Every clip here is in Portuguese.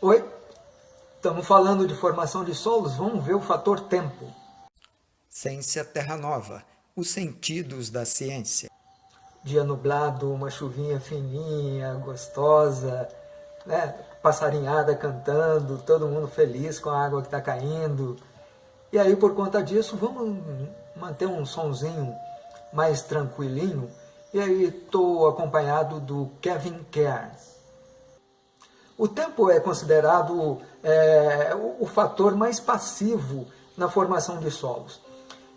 Oi, estamos falando de formação de solos, vamos ver o fator tempo. Ciência Terra Nova, os sentidos da ciência. Dia nublado, uma chuvinha fininha, gostosa, né? passarinhada cantando, todo mundo feliz com a água que está caindo. E aí, por conta disso, vamos manter um sonzinho mais tranquilinho. E aí, estou acompanhado do Kevin Cairns. O tempo é considerado é, o, o fator mais passivo na formação de solos.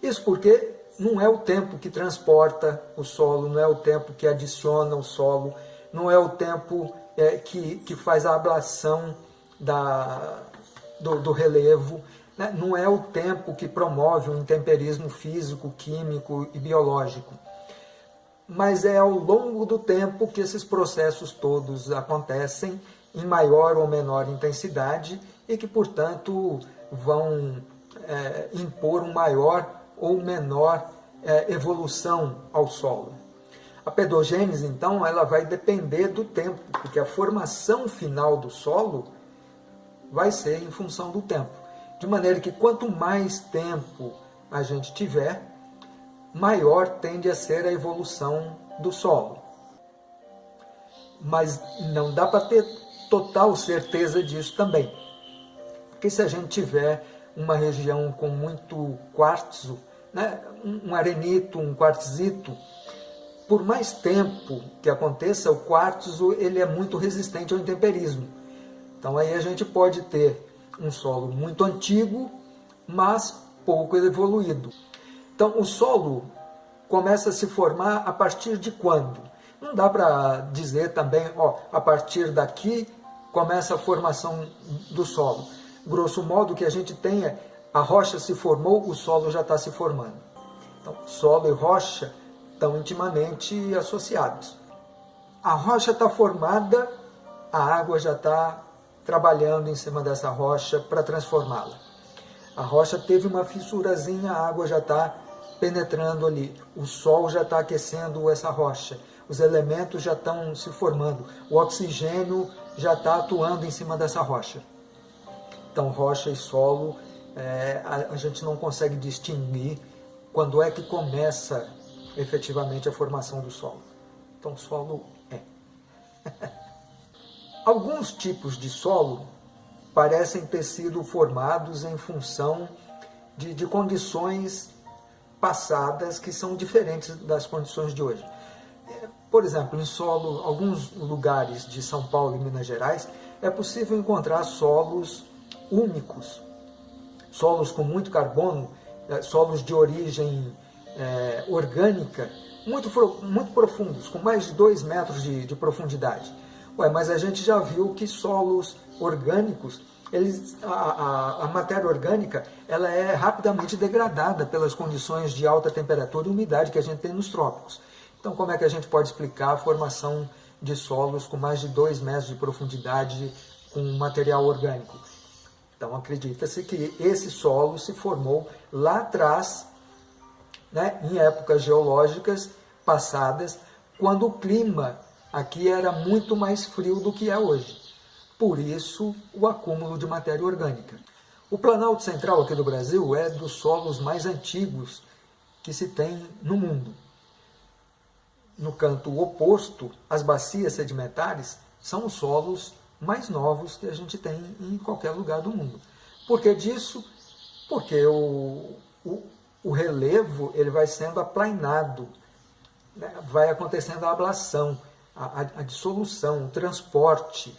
Isso porque não é o tempo que transporta o solo, não é o tempo que adiciona o solo, não é o tempo é, que, que faz a ablação da, do, do relevo, né? não é o tempo que promove o intemperismo físico, químico e biológico mas é ao longo do tempo que esses processos todos acontecem em maior ou menor intensidade e que, portanto, vão é, impor um maior ou menor é, evolução ao solo. A pedogênese, então, ela vai depender do tempo, porque a formação final do solo vai ser em função do tempo. De maneira que quanto mais tempo a gente tiver, maior tende a ser a evolução do solo. Mas não dá para ter total certeza disso também. Porque se a gente tiver uma região com muito quartzo, né, um arenito, um quartzito, por mais tempo que aconteça, o quartzo ele é muito resistente ao intemperismo. Então aí a gente pode ter um solo muito antigo, mas pouco evoluído. Então o solo começa a se formar a partir de quando? Não dá para dizer também, ó, a partir daqui começa a formação do solo. Grosso modo, que a gente tem é a rocha se formou, o solo já está se formando. Então, solo e rocha estão intimamente associados. A rocha está formada, a água já está trabalhando em cima dessa rocha para transformá-la. A rocha teve uma fissurazinha, a água já está penetrando ali. O sol já está aquecendo essa rocha. Os elementos já estão se formando. O oxigênio já está atuando em cima dessa rocha. Então, rocha e solo, é, a, a gente não consegue distinguir quando é que começa efetivamente a formação do solo. Então, solo é. Alguns tipos de solo parecem ter sido formados em função de, de condições passadas que são diferentes das condições de hoje. Por exemplo, em solo, alguns lugares de São Paulo e Minas Gerais, é possível encontrar solos úmicos, solos com muito carbono, é, solos de origem é, orgânica, muito, muito profundos, com mais de 2 metros de, de profundidade. Ué, mas a gente já viu que solos orgânicos, eles, a, a, a, matéria orgânica ela é rapidamente degradada pelas condições de alta temperatura e umidade que a gente tem nos trópicos. Então, como é que a gente pode explicar a formação de solos com mais de 2 metros de profundidade com material orgânico? Então, acredita-se que esse solo se formou lá atrás, né, em épocas geológicas passadas, quando o clima aqui era muito mais frio do que é hoje. Por isso, o acúmulo de matéria orgânica. O Planalto Central aqui do Brasil é dos solos mais antigos que se tem no mundo no canto oposto, as bacias sedimentares são os solos mais novos que a gente tem em qualquer lugar do mundo. Por que disso? Porque o, o, o relevo ele vai sendo aplainado, né? vai acontecendo a ablação, a, a, a dissolução, o transporte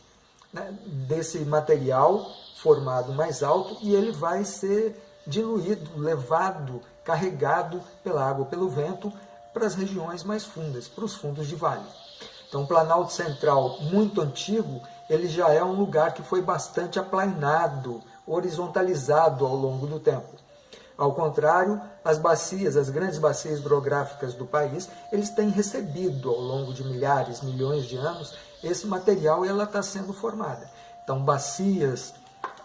né? desse material formado mais alto e ele vai ser diluído, levado, carregado pela água, pelo vento, para as regiões mais fundas, para os fundos de vale. Então, o Planalto Central, muito antigo, ele já é um lugar que foi bastante aplainado, horizontalizado ao longo do tempo. Ao contrário, as bacias, as grandes bacias hidrográficas do país, eles têm recebido ao longo de milhares, milhões de anos, esse material e ela está sendo formada. Então, bacias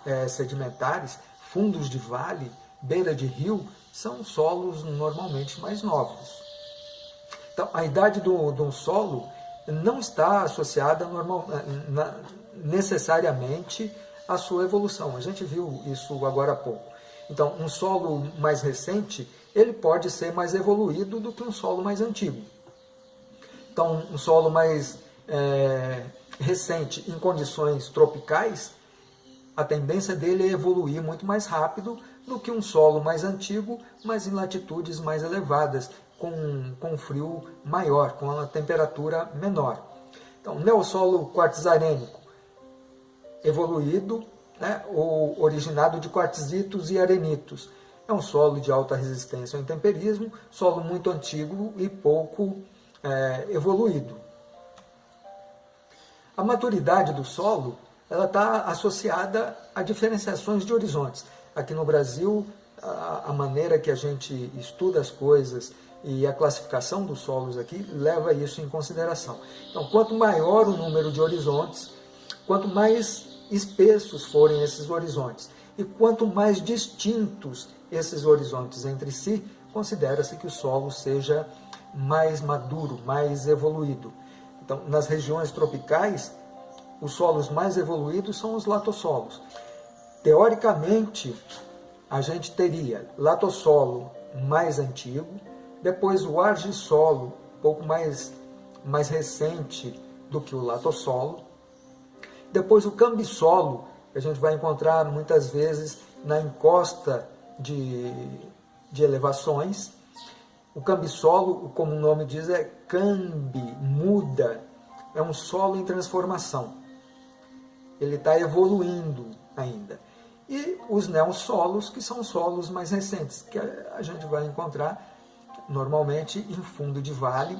é, sedimentares, fundos de vale, beira de rio, são solos normalmente mais novos. Então, a idade do, do solo não está associada normal, na, necessariamente a sua evolução. A gente viu isso agora há pouco. Então, um solo mais recente, ele pode ser mais evoluído do que um solo mais antigo. Então, um solo mais é, recente em condições tropicais, a tendência dele é evoluir muito mais rápido do que um solo mais antigo, mas em latitudes mais elevadas, com, com frio maior, com a temperatura menor. Então, neossolo quartzarênico, evoluído, né, ou originado de quartzitos e arenitos. É um solo de alta resistência ao intemperismo, solo muito antigo e pouco é, evoluído. A maturidade do solo ela está associada a diferenciações de horizontes. Aqui no Brasil, a, a maneira que a gente estuda as coisas e a classificação dos solos aqui leva isso em consideração. Então, quanto maior o número de horizontes, quanto mais espessos forem esses horizontes e quanto mais distintos esses horizontes entre si, considera-se que o solo seja mais maduro, mais evoluído. Então, nas regiões tropicais, os solos mais evoluídos são os latossolos. Teoricamente, a gente teria latossolo mais antigo, depois o argissolo, pouco mais, mais recente do que o latossolo, depois o cambissolo, que a gente vai encontrar muitas vezes na encosta de, de elevações. O cambissolo, como o nome diz, é cambi, muda, é um solo em transformação. Ele está evoluindo ainda. E os neossolos, que são solos mais recentes, que a gente vai encontrar normalmente em fundo de vale.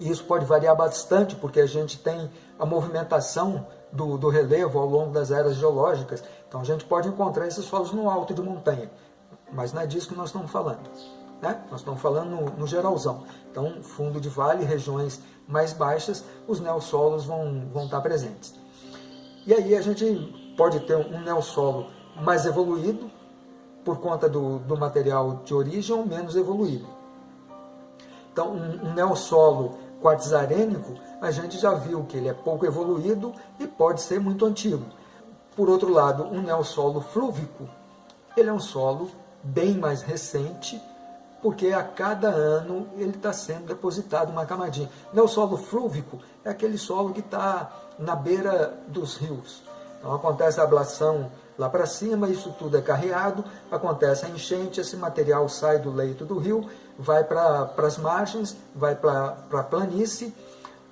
E isso pode variar bastante, porque a gente tem a movimentação do, do relevo ao longo das eras geológicas. Então a gente pode encontrar esses solos no alto de montanha, mas não é disso que nós estamos falando. Né? Nós estamos falando no, no geralzão. Então, fundo de vale, regiões mais baixas, os neossolos vão, vão estar presentes. E aí a gente pode ter um neossolo mais evoluído, por conta do, do material de origem, menos evoluído. Então, um, um neossolo quartzarênico, a gente já viu que ele é pouco evoluído e pode ser muito antigo. Por outro lado, um neossolo flúvico, ele é um solo bem mais recente, porque a cada ano ele está sendo depositado uma camadinha. O solo flúvico é aquele solo que está na beira dos rios. Então acontece a ablação lá para cima, isso tudo é carreado, acontece a enchente, esse material sai do leito do rio, vai para as margens, vai para a planície,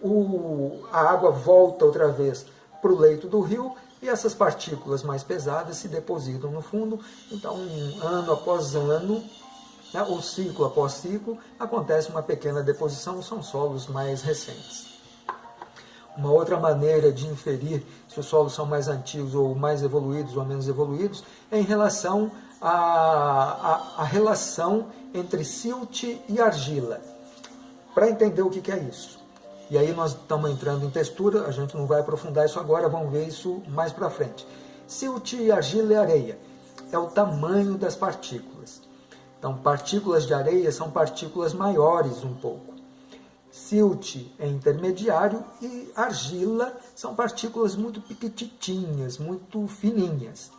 o, a água volta outra vez para o leito do rio e essas partículas mais pesadas se depositam no fundo. Então, ano após ano, né, ou ciclo após ciclo, acontece uma pequena deposição, são solos mais recentes. Uma outra maneira de inferir se os solos são mais antigos ou mais evoluídos ou menos evoluídos é em relação à, à, à relação entre silt e argila. Para entender o que, que é isso. E aí nós estamos entrando em textura, a gente não vai aprofundar isso agora, vamos ver isso mais para frente. Silt, argila e areia é o tamanho das partículas. Então, partículas de areia são partículas maiores um pouco. Silt é intermediário e argila são partículas muito pequititinhas, muito fininhas.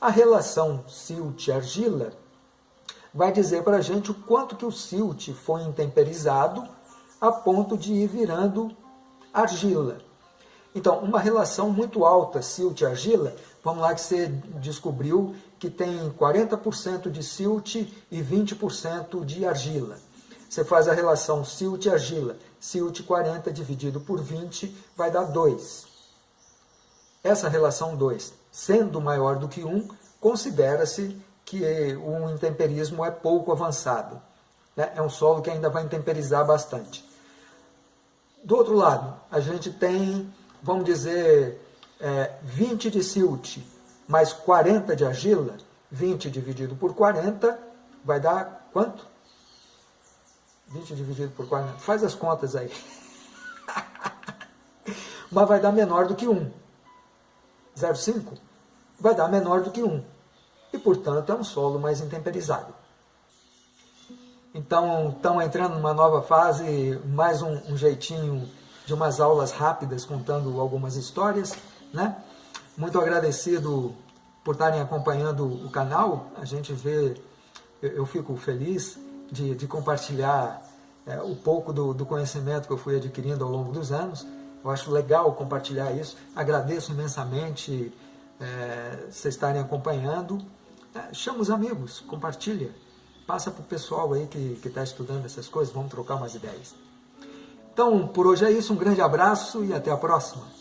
A relação silt-argila vai dizer para a gente o quanto que o silt foi intemperizado a ponto de ir virando argila. Então, uma relação muito alta silt-argila, vamos lá que você descobriu que tem 40% de silt e 20% de argila. Você faz a relação silt argila. Silt 40 dividido por 20 vai dar 2. Essa relação 2, sendo maior do que 1, considera-se que o intemperismo é pouco avançado. Né? É um solo que ainda vai intemperizar bastante. Do outro lado, a gente tem, vamos dizer, é, 20 de silt mais 40 de argila, 20 dividido por 40, vai dar quanto? 20 dividido por 40, faz as contas aí. Mas vai dar menor do que 1. 0,5 vai dar menor do que 1. E, portanto, é um solo mais intemperizado. Então, estão entrando numa nova fase, mais um, um jeitinho de umas aulas rápidas contando algumas histórias, né? muito agradecido por estarem acompanhando o canal. A gente vê, eu, eu fico feliz de, de compartilhar é, o pouco do, do conhecimento que eu fui adquirindo ao longo dos anos. Eu acho legal compartilhar isso. Agradeço imensamente é, vocês estarem acompanhando. É, chama os amigos, compartilha. Passa para o pessoal aí que está estudando essas coisas, vamos trocar umas ideias. Então, por hoje é isso. Um grande abraço e até a próxima.